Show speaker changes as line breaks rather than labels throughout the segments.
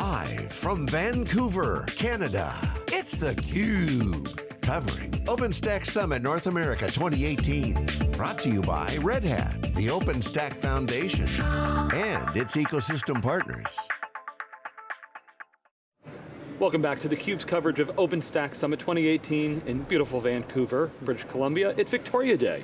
Live from Vancouver, Canada, it's theCUBE. Covering OpenStack Summit North America 2018. Brought to you by Red Hat, the OpenStack Foundation, and its ecosystem partners.
Welcome back to theCUBE's coverage of OpenStack Summit 2018 in beautiful Vancouver, British Columbia. It's Victoria Day,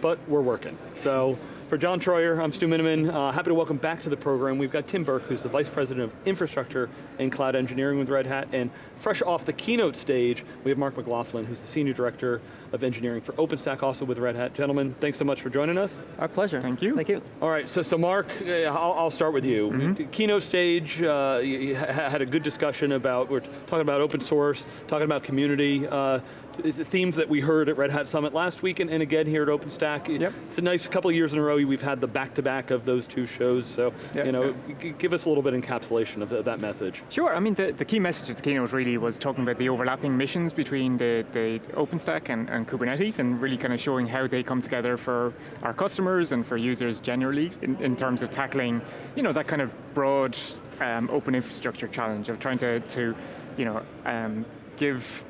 but we're working. So for John Troyer, I'm Stu Miniman. Uh, happy to welcome back to the program. We've got Tim Burke, who's the Vice President of Infrastructure and Cloud Engineering with Red Hat, and fresh off the keynote stage, we have Mark McLoughlin, who's the Senior Director of Engineering for OpenStack, also with Red Hat. Gentlemen, thanks so much for joining us.
Our pleasure.
Thank you.
Thank you.
All right, so, so Mark, I'll, I'll start with you. Mm -hmm. Keynote stage, uh, you had a good discussion about, we're talking about open source, talking about community, uh, themes that we heard at Red Hat Summit last week and, and again here at OpenStack.
Yep.
It's a nice couple of years in a row we've had the back-to-back -back of those two shows, so yep. you know, yep. give us a little bit of encapsulation of, that message.
Sure, I mean the, the key message of the keynote really was talking about the overlapping missions between the, the OpenStack and, and Kubernetes and really kind of showing how they come together for our customers and for users generally in, in terms of tackling you know, that kind of broad um, open infrastructure challenge of trying to, to you know, um, give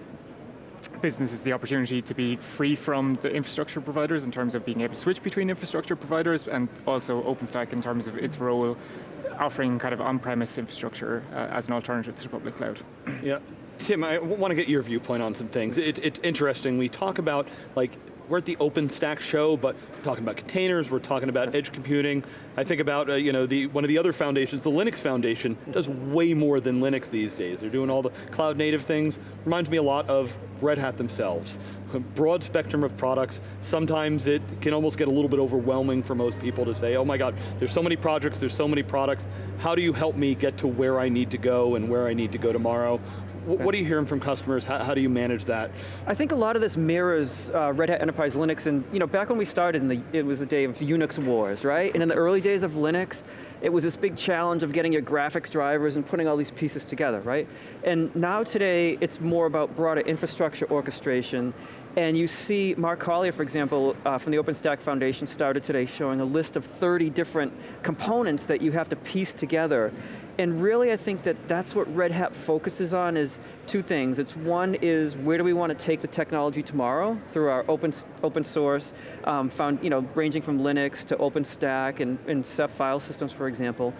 businesses the opportunity to be free from the infrastructure providers in terms of being able to switch between infrastructure providers and also OpenStack in terms of its role offering kind of on-premise infrastructure uh, as an alternative to the public cloud.
Yeah. Tim, I want to get your viewpoint on some things. It, it's interesting, we talk about like we're at the OpenStack show, but we're talking about containers, we're talking about edge computing. I think about uh, you know, the, one of the other foundations, the Linux Foundation, does way more than Linux these days. They're doing all the cloud native things. Reminds me a lot of Red Hat themselves. A broad spectrum of products. Sometimes it can almost get a little bit overwhelming for most people to say, oh my God, there's so many projects, there's so many products. How do you help me get to where I need to go and where I need to go tomorrow? What are you hearing from customers? How, how, do you manage that?
I think a lot of this mirrors uh, Red Hat Enterprise Linux, and you know, back when we started, the, it was the day of Unix wars, right? And in the early days of Linux, it was this big challenge of getting your graphics drivers and putting all these pieces together, right? And now today, it's more about broader infrastructure orchestration, and you see Mark Collier, for example, uh, from the OpenStack Foundation started today showing a list of 30 different components that you have to piece together and really I think that that's what Red Hat focuses on is two things. It's one is where do we want to take the technology tomorrow through our open, open source, um, found, you know, ranging from Linux to OpenStack and, and Ceph file systems, for example.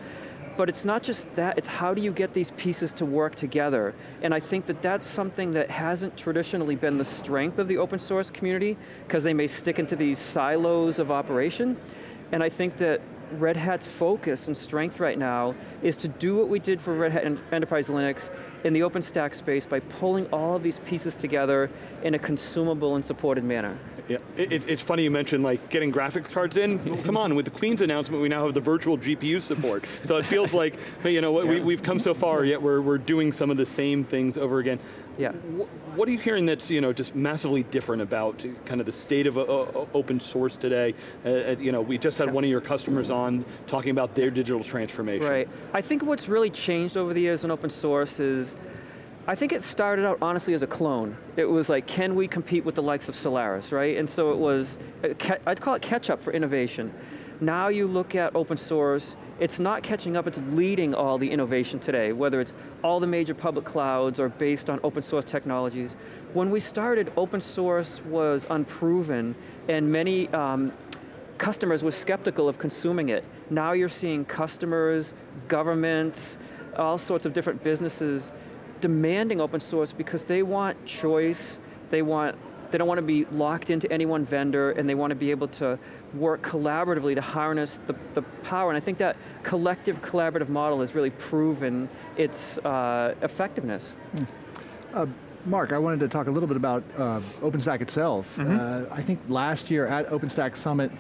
But it's not just that, it's how do you get these pieces to work together? And I think that that's something that hasn't traditionally been the strength of the open source community, because they may stick into these silos of operation. And I think that Red Hat's focus and strength right now is to do what we did for Red Hat Enterprise Linux in the OpenStack space by pulling all of these pieces together in a consumable and supported manner.
Yeah, it, it's funny you mentioned like getting graphics cards in. Come on, with the Queens announcement, we now have the virtual GPU support. So it feels like, you know, yeah. we, have come so far, yet we're, we're doing some of the same things over again.
Yeah.
What are you hearing that's you know just massively different about kind of the state of uh, uh open source today? Uh, uh, you know, we just had one of your customers on talking about their digital transformation.
Right. I think what's really changed over the years in open source is I think it started out honestly as a clone. It was like, can we compete with the likes of Solaris, right? And so it was, I'd call it catch up for innovation. Now you look at open source, it's not catching up, it's leading all the innovation today, whether it's all the major public clouds or based on open source technologies. When we started, open source was unproven and many um, customers were skeptical of consuming it. Now you're seeing customers, governments, all sorts of different businesses demanding open source because they want choice, they want they don't want to be locked into any one vendor and they want to be able to work collaboratively to harness the, the power. And I think that collective collaborative model has really proven its uh, effectiveness. Mm.
Uh, Mark, I wanted to talk a little bit about uh, OpenStack itself. Mm -hmm. I think last year at OpenStack Summit,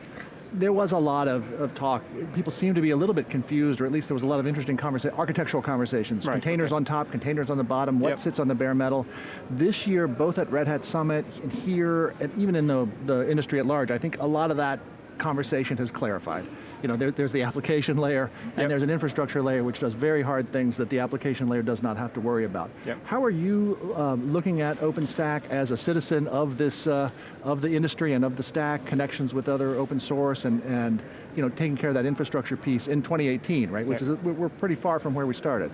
there was a lot of, of talk. People seemed to be a little bit confused, or at least there was a lot of interesting conversa architectural conversations. Right, containers okay. on top, containers on the bottom, what yep. sits on the bare metal. This year, both at Red Hat Summit and here, and even in the, the industry at large, I think a lot of that conversation has clarified. You know, there, there's the application layer, and
Yep.
there's an infrastructure layer which does very hard things that the application layer does not have to worry about.
Yep.
How are you um, looking at OpenStack as a citizen of this, uh, of the industry and of the stack, connections with other open source, and, and you know, taking care of that infrastructure piece in 2018, right? Which
Yep.
is, we're we're pretty far from where we started.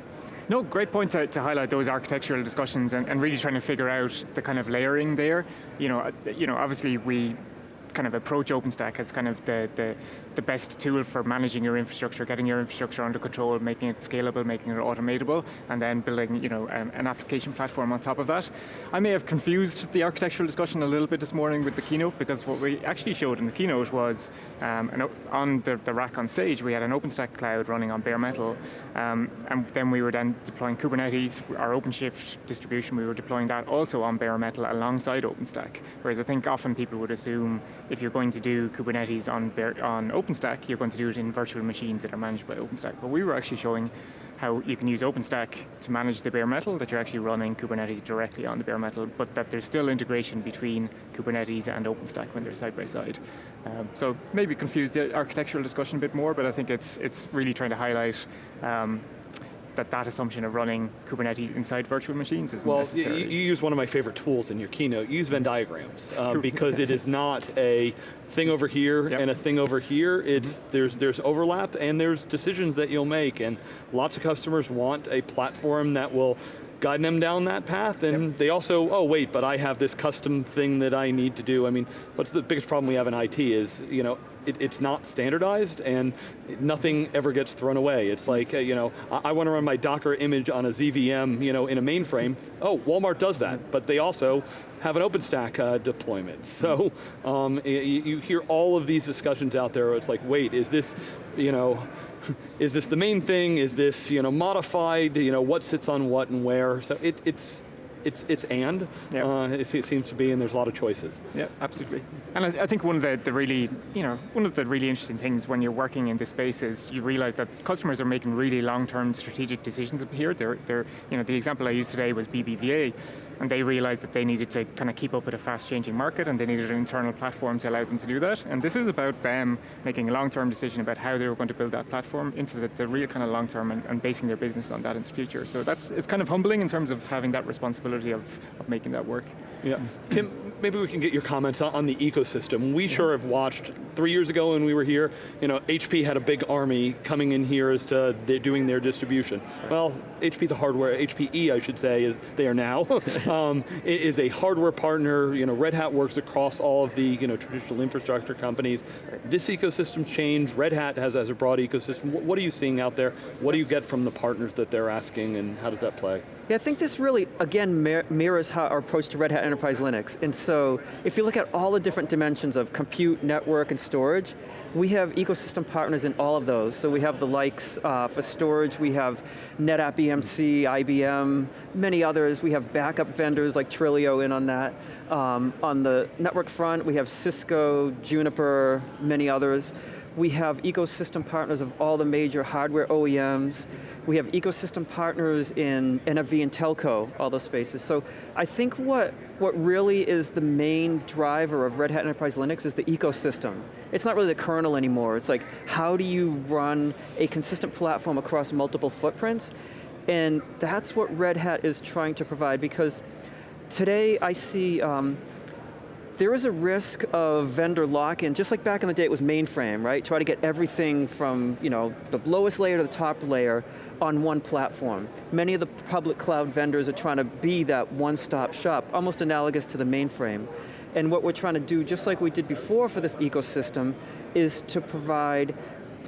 No, great point to, to highlight those architectural discussions and, and really trying to figure out the kind of layering there. You know, uh, you know, obviously we kind of approach OpenStack as kind of the, the, the best tool for managing your infrastructure, getting your infrastructure under control, making it scalable, making it automatable, and then building you know, um, an application platform on top of that. I may have confused the architectural discussion a little bit this morning with the keynote because what we actually showed in the keynote was um, an, on the, the rack on stage, we had an OpenStack cloud running on bare metal, um, and then we were then deploying Kubernetes, our OpenShift distribution, we were deploying that also on bare metal alongside OpenStack. Whereas I think often people would assume if you're going to do Kubernetes on, on OpenStack, you're going to do it in virtual machines that are managed by OpenStack. But we were actually showing how you can use OpenStack to manage the bare metal, that you're actually running Kubernetes directly on the bare metal, but that there's still integration between Kubernetes and OpenStack when they're side by side. Um, so maybe confuse the architectural discussion a bit more, but I think it's, it's really trying to highlight um, that that assumption of running Kubernetes inside virtual machines isn't
Well,
necessary.
you use one of my favorite tools in your keynote. Use Venn diagrams uh, because it is not a thing over here
Yep.
and a thing over here. It's there's there's overlap and there's decisions that you'll make, and lots of customers want a platform that will guide them down that path. And they also, oh wait, but I have this custom thing that I need to do. I mean, what's the biggest problem we have in IT is you know it, it's not standardized and nothing ever gets thrown away. It's like, uh, you know, I, I want to run my Docker image on a ZVM, you know, in a mainframe. Oh, Walmart does that, but they also have an OpenStack uh, deployment. So um, y- y- you hear all of these discussions out there. It's like, wait, is this, you know, is this the main thing? Is this, you know, modified? You know, what sits on what and where? So it, it's. It's, it's and,
Yeah.
uh, it, it seems to be, and there's a lot of choices.
Yeah, absolutely. And I, I think one of the, the really, you know, one of the really interesting things when you're working in this space is you realize that customers are making really long-term strategic decisions up here. They're, they're, you know, the example I used today was BBVA, and they realized that they needed to kind of keep up with a fast-changing market, and they needed an internal platform to allow them to do that. And this is about them making a long-term decision about how they were going to build that platform into the, the real kind of long-term and, and basing their business on that in the future. So that's it's kind of humbling in terms of having that responsibility of, of making that work.
Yeah. Tim, maybe we can get your comments on, on the ecosystem. We sure have watched, three years ago when we were here, you know, HP had a big army coming in here as to they're doing their distribution. Well, HP's a hardware, HPE I should say, is they are now, um, i- is a hardware partner, you know, Red Hat works across all of the, you know, traditional infrastructure companies. This ecosystem's changed, Red Hat has, has a broad ecosystem. What, what are you seeing out there? What do you get from the partners that they're asking and how does that play?
Yeah, I think this really, again, mir- mirrors how our approach to Red Hat Enterprise Linux. And so, if you look at all the different dimensions of compute, network, and storage, we have ecosystem partners in all of those. So we have the likes uh, for storage, we have NetApp EMC, IBM, many others. We have backup vendors like Trilio in on that. Um, on the network front, we have Cisco, Juniper, many others. We have ecosystem partners of all the major hardware OEMs. We have ecosystem partners in NFV and telco, all those spaces. So I think what, what really is the main driver of Red Hat Enterprise Linux is the ecosystem. It's not really the kernel anymore. It's like, how do you run a consistent platform across multiple footprints? And that's what Red Hat is trying to provide because today I see um, there is a risk of vendor lock-in, just like back in the day it was mainframe, right? Try to get everything from you know, the lowest layer to the top layer on one platform. Many of the public cloud vendors are trying to be that one-stop shop, almost analogous to the mainframe. And what we're trying to do, just like we did before for this ecosystem, is to provide,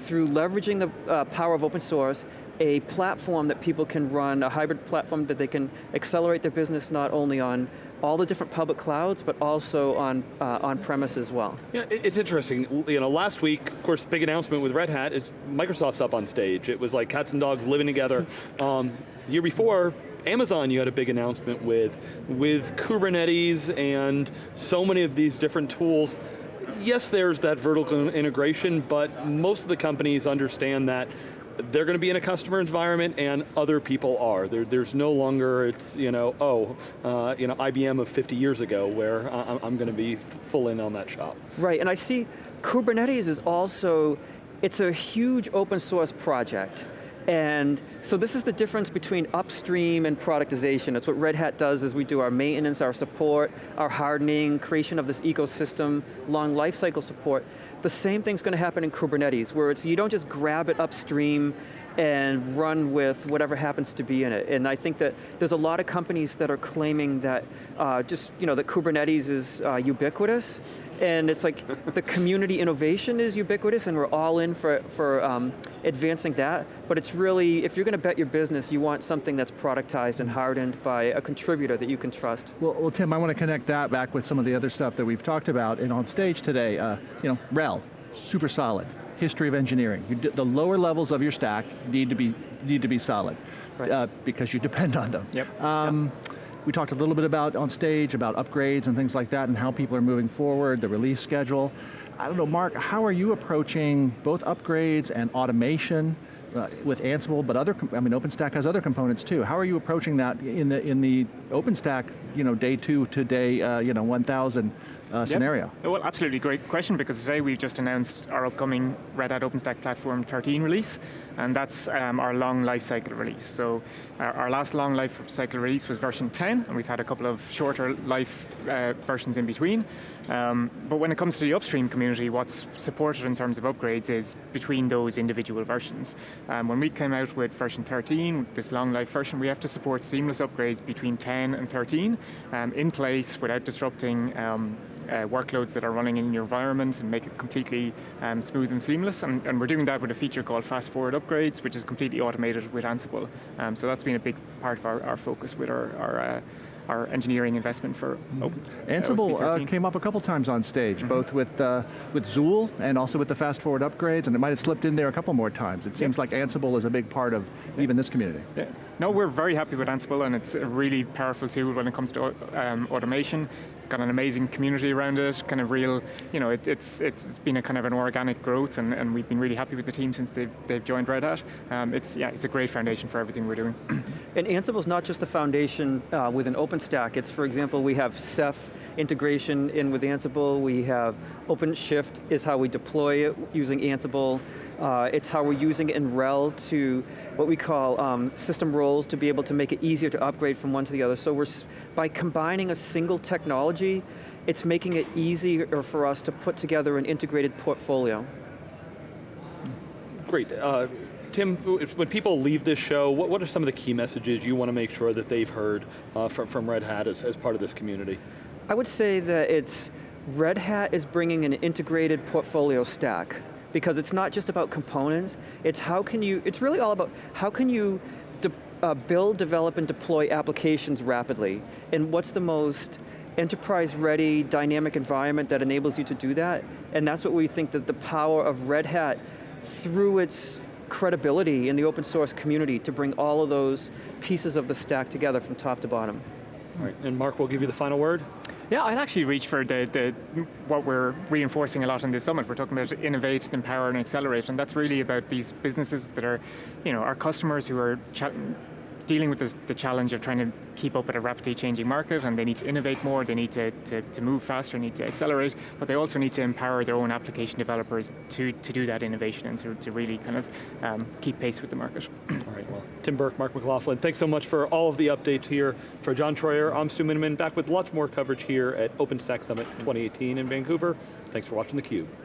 through leveraging the uh, power of open source, a platform that people can run, a hybrid platform that they can accelerate their business not only on all the different public clouds, but also on uh, on-premise as well.
Yeah, it's interesting. You know, last week, of course, big announcement with Red Hat is Microsoft's up on stage. It was like cats and dogs living together. Um, the year before, Amazon you had a big announcement with, with Kubernetes and so many of these different tools. Yes, there's that vertical integration, but most of the companies understand that they're going to be in a customer environment and other people are. There, there's no longer, it's, you know, oh, uh, you know, IBM of 50 years ago where I- I'm going to be full in on that shop.
Right, and I see Kubernetes is also It's a huge open source project. And so this is the difference between upstream and productization. It's what Red Hat does is we do our maintenance, our support, our hardening, creation of this ecosystem, long lifecycle support. The same thing's going to happen in Kubernetes, where it's you don't just grab it upstream and run with whatever happens to be in it. And I think that there's a lot of companies that are claiming that uh, just, you know, that Kubernetes is uh, ubiquitous, and it's like the community innovation is ubiquitous and we're all in for, for um, advancing that, but it's really, if you're going to bet your business, you want something that's productized and hardened by a contributor that you can trust.
Well, well Tim, I want to connect that back with some of the other stuff that we've talked about and on stage today. Uh, you know, RHEL, super solid history of engineering. You, the lower levels of your stack need to be, need to be solid right. uh, because you depend on them.
Yep.
Um, yep. We talked a little bit about on stage about upgrades and things like that and how people are moving forward, the release schedule. I don't know, Mark, how are you approaching both upgrades and automation uh, with Ansible, but other, I mean, OpenStack has other components too. How are you approaching that in the in the OpenStack, you know, day two to day, uh, you know, 1,000 uh, yep. scenario?
Well, absolutely great question because today we've just announced our upcoming Red Hat OpenStack Platform 13 release, and that's um, our long lifecycle release. So our, our, last long lifecycle release was version 10, and we've had a couple of shorter life uh, versions in between. Um, but when it comes to the upstream community, what's supported in terms of upgrades is between those individual versions. Um, when we came out with version 13, this long life version, we have to support seamless upgrades between 10 and 13 um, in place without disrupting um, uh, workloads that are running in your environment and make it completely um, smooth and seamless. And, and, we're doing that with a feature called Fast Forward Upgrades, which is completely automated with Ansible. Um, so that's been a big part of our, our focus with our, our uh, our engineering investment for Open.
Ansible uh, came up a couple times on stage, mm -hmm. both with uh, with Zuul and also with the fast forward upgrades, and it might have slipped in there a couple more times. It seems like Ansible is a big part of yeah. even this community.
Yeah. No, we're very happy with Ansible, and it's a really powerful tool when it comes to um, automation got an amazing community around it, kind of real, you know, it, it's, it's been a kind of an organic growth and, and we've been really happy with the team since they've, they've joined Red Hat. Um, it's, yeah, it's a great foundation for everything we're doing.
and Ansible is not just the foundation uh, with an OpenStack, it's for example, we have Ceph integration in with Ansible, we have OpenShift is how we deploy it using Ansible, uh, it's how we're using it in RHEL to what we call um, system roles to be able to make it easier to upgrade from one to the other. So we're, by combining a single technology, it's making it easier for us to put together an integrated portfolio.
Great. Uh, Tim, when people leave this show, what, what, are some of the key messages you want to make sure that they've heard uh, from, from Red Hat as, as part of this community?
I would say that it's, Red Hat is bringing an integrated portfolio stack because it's not just about components, it's how can you, it's really all about how can you de uh, build, develop, and deploy applications rapidly, and what's the most enterprise-ready, dynamic environment that enables you to do that, and that's what we think that the power of Red Hat, through its credibility in the open source community to bring all of those pieces of the stack together from top to bottom.
All right, and Mark we'll give you the final word.
Yeah, I'd actually reach for the, the what we're reinforcing a lot in this summit. We're talking about innovate, empower, and accelerate, and that's really about these businesses that are, you know, our customers who are dealing with this, the challenge of trying to keep up with a rapidly changing market and they need to innovate more, they need to, to, to, move faster, need to accelerate, but they also need to empower their own application developers to, to do that innovation and to, to really kind of um, keep pace with the market.
All right, well, Tim Burke, Mark McLoughlin, thanks so much for all of the updates here. For John Troyer, I'm Stu Miniman, back with lots more coverage here at OpenStack Summit 2018 in Vancouver. Thanks for watching theCUBE.